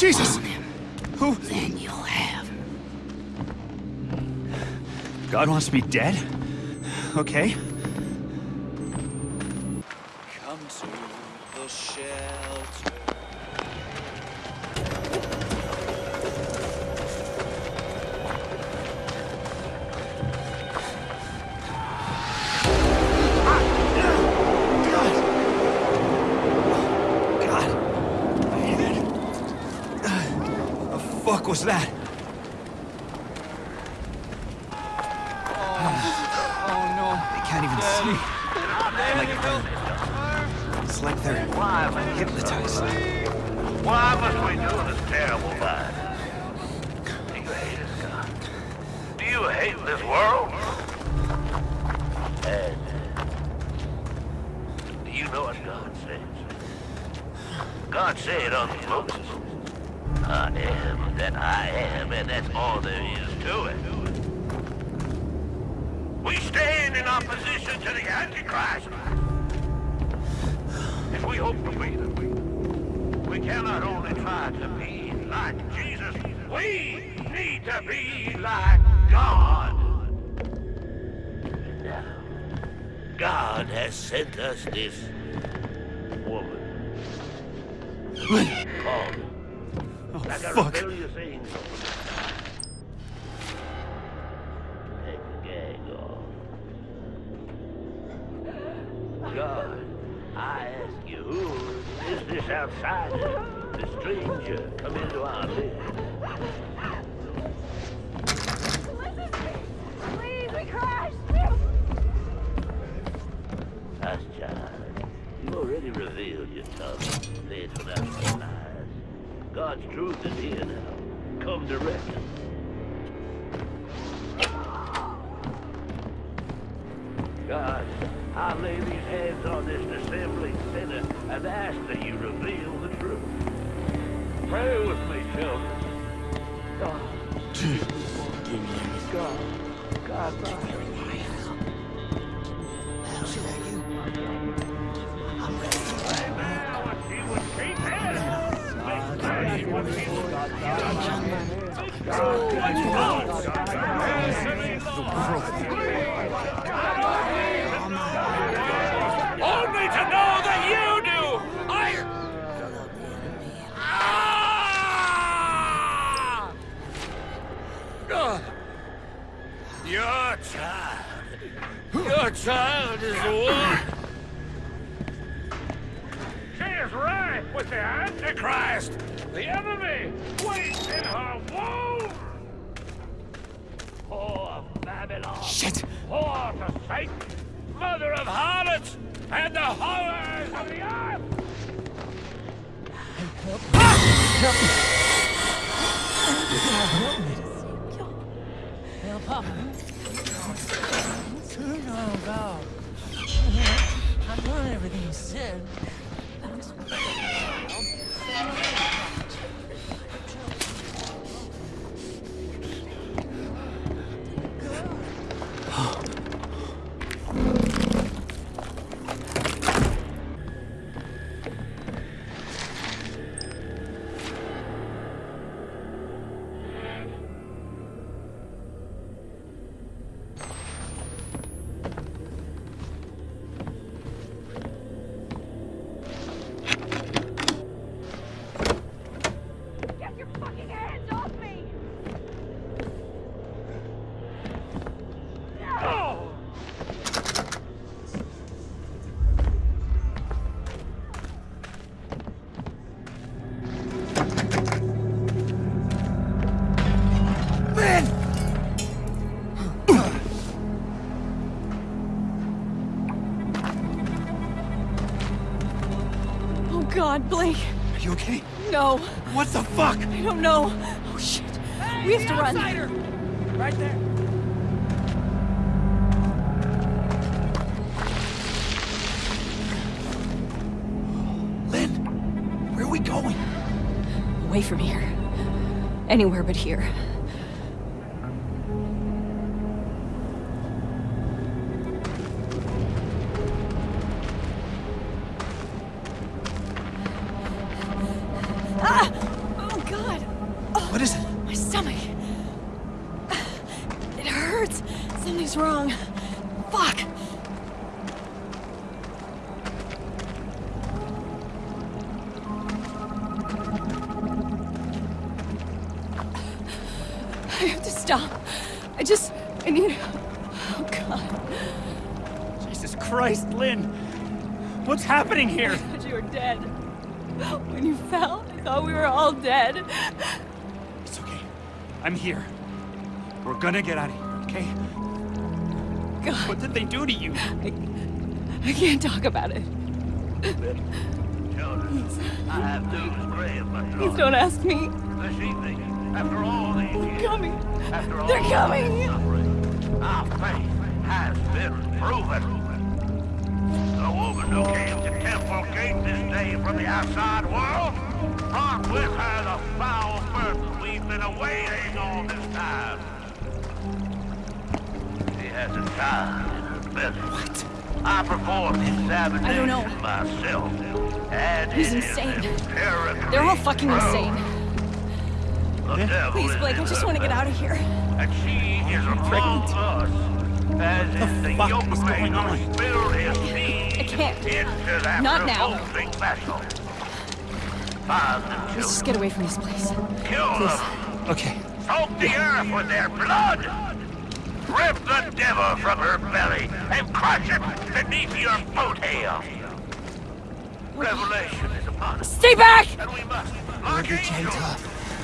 Jesus! Who? Then you'll have. God wants me dead? Okay. Was that? Oh no. They can't even see. Like they're, it's like they're hypnotized. Why must we do this terrible life? Do you hate us, God? Do you hate this world? Ed, do you know what God says? God said unto Moses, I I am, and that's all there is to it. We stand in opposition to the Antichrist. If we hope to be them, we we cannot only try to be like Jesus, we need to be like God. God has sent us this woman. Called fuck. rebellious angel. Take the gag off. God, I ask you, who is this outsider, the stranger, come into our midst? God's truth is here now. Come to reckon. God, I lay these hands on this dissembling sinner and ask that you reveal the truth. Pray with me, children. God. God. God, God. Only to know that you do! I... Ah! Your child. Your child is one. She is right with the Antichrist. The enemy waits in her womb. Poor Babylon. Shit! Whore to Satan, mother of harlots, and the horrors of the earth! Well, Papa. Oh, God. I've done everything you said. Blake! Are you okay? No, What the fuck? I don't know. Oh shit. we have to run. Right there. Lynn, where are we going? Away from here. Anywhere but here. Something's wrong. Fuck. I have to stop. I just. I need. Oh, God. Jesus Christ, Lynn! What's happening here? I thought you were dead. When you fell, I thought we were all dead. It's okay. I'm here. We're gonna get out of here, okay? God, What did they do to you? I, I can't talk about it. Children, I have news grave, my Please don't ask me. This evening, after all these years, Coming. after all They're coming. suffering, our faith has been proven. The woman who came to Temple Gate this day from the outside world brought with her the foul burden we've been awaiting all this time. She has a child in her belly. What? I performed the examination I don't know. myself. And He's insane. They're all fucking true. insane. The devil Please, Blake, I just want to get out of here. and she is among pregnant. us. As is the fuck yoke is going man on? who spilled his I can't. Not now. revolting vessel. Fathers and Let's just get away from this place. kill them, Okay. soak the earth with their blood, rip the devil from her belly, and crush it beneath your boat hail. Revelation is upon us, Stay back! and we must, like angels,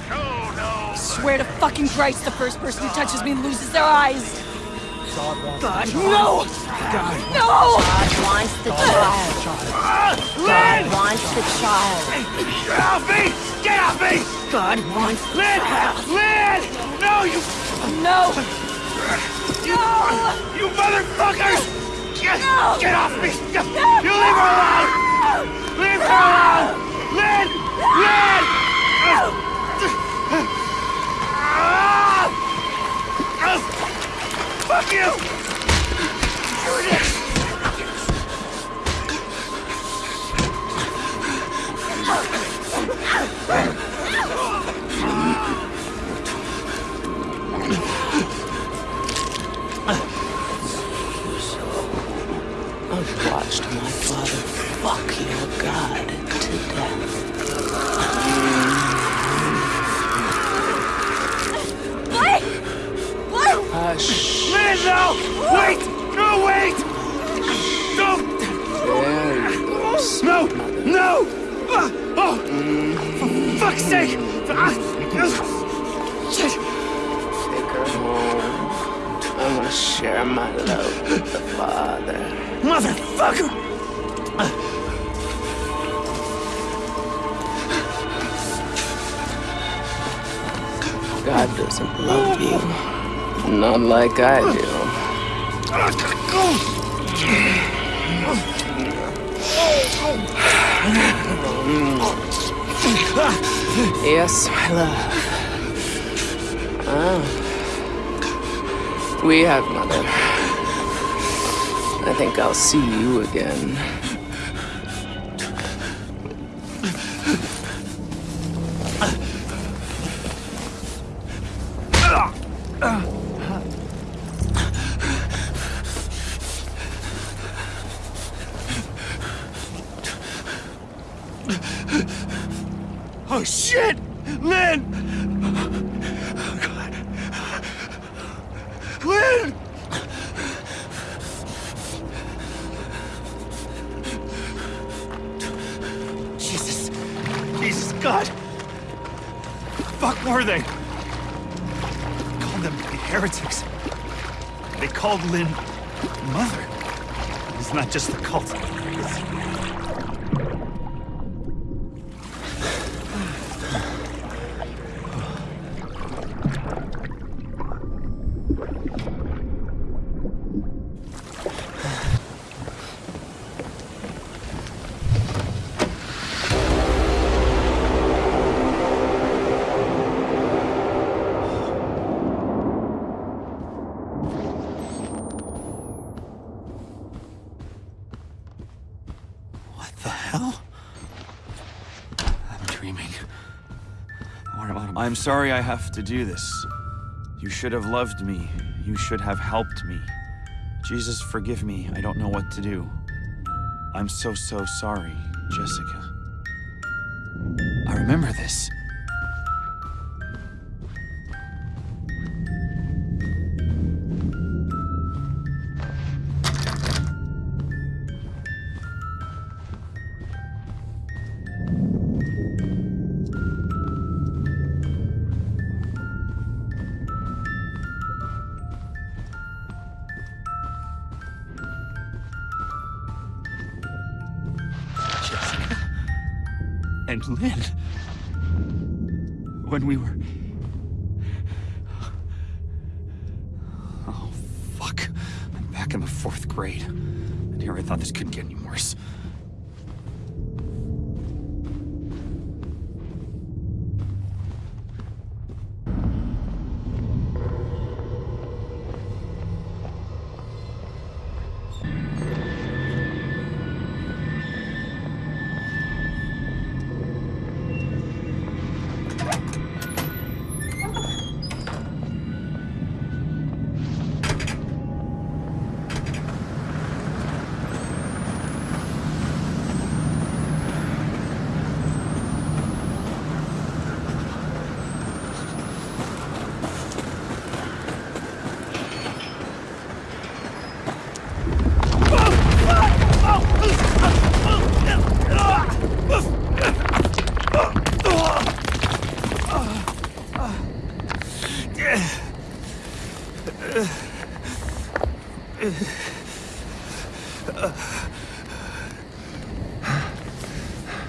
show no Swear to fucking Christ, the first person who touches me loses their eyes. God, no! God. No! God wants the child. God wants the child. Get off me! Get off me! God wants the Lynn! Lynn! No, you... No! No! You motherfuckers! Get, No! get off me! You leave her alone! Leave her alone! Lynn! Lynn! Ah! Ah! Fuck you! For fuck's sake! Shit! Take her home. I'm gonna share my love with the Father. Motherfucker! God doesn't love you. Not like I do. I gotta go! Yes, my love. Ah. We have, Mother. I think I'll see you again. Were they? Called them heretics. They called Lynn mother. It's not just the cult. Or I- I'm sorry I have to do this. You should have loved me. You should have helped me. Jesus, forgive me. I don't know what to do. I'm so, so sorry, Jessica. I remember this. And Lynn. When we were. Oh, fuck. I'm back in the fourth grade. And here I thought this couldn't get any worse.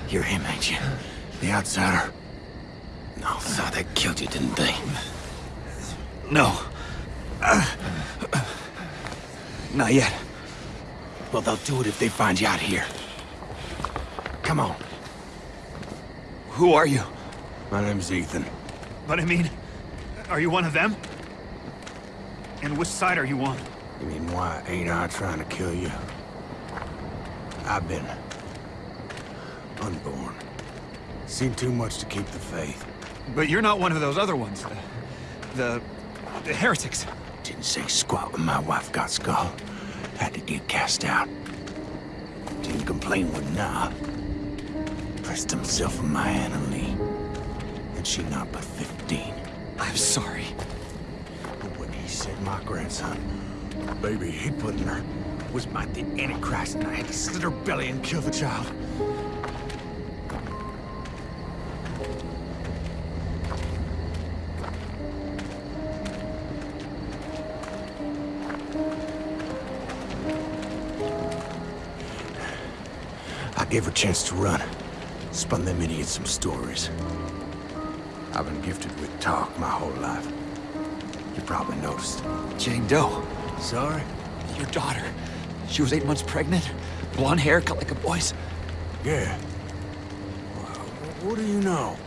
You're him, ain't you? The outsider? No, thought they killed you, didn't they? No. Not yet. Well, they'll do it if they find you out here. Come on. Who are you? My name's Ethan. But I mean, are you one of them? And which side are you on? You mean why ain't I trying to kill you? I've been unborn. Seen too much to keep the faith. But you're not one of those other ones. The, the, the heretics. Didn't say squat when my wife got skull. Had to get cast out. Didn't complain when nah. Pressed himself on my Anna Lee. And she not but 15. I'm sorry. But when he said my grandson, baby he put in her, was might the Antichrist and I had to slit her belly and kill the child. Gave her a chance to run. Spun them idiots some stories. I've been gifted with talk my whole life. You probably noticed. Jane Doe. Sorry? Your daughter. She was eight months pregnant. Blonde hair, cut like a boy's. Yeah. Well, what do you know?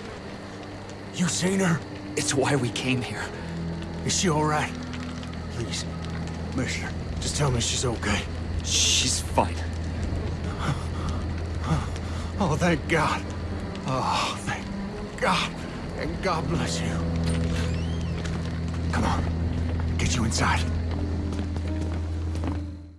You seen her? It's why we came here. Is she all right? Please, Commissioner, just tell me she's okay. She's fine. Oh, thank God. Oh, thank God. And God bless you. Come on, get you inside.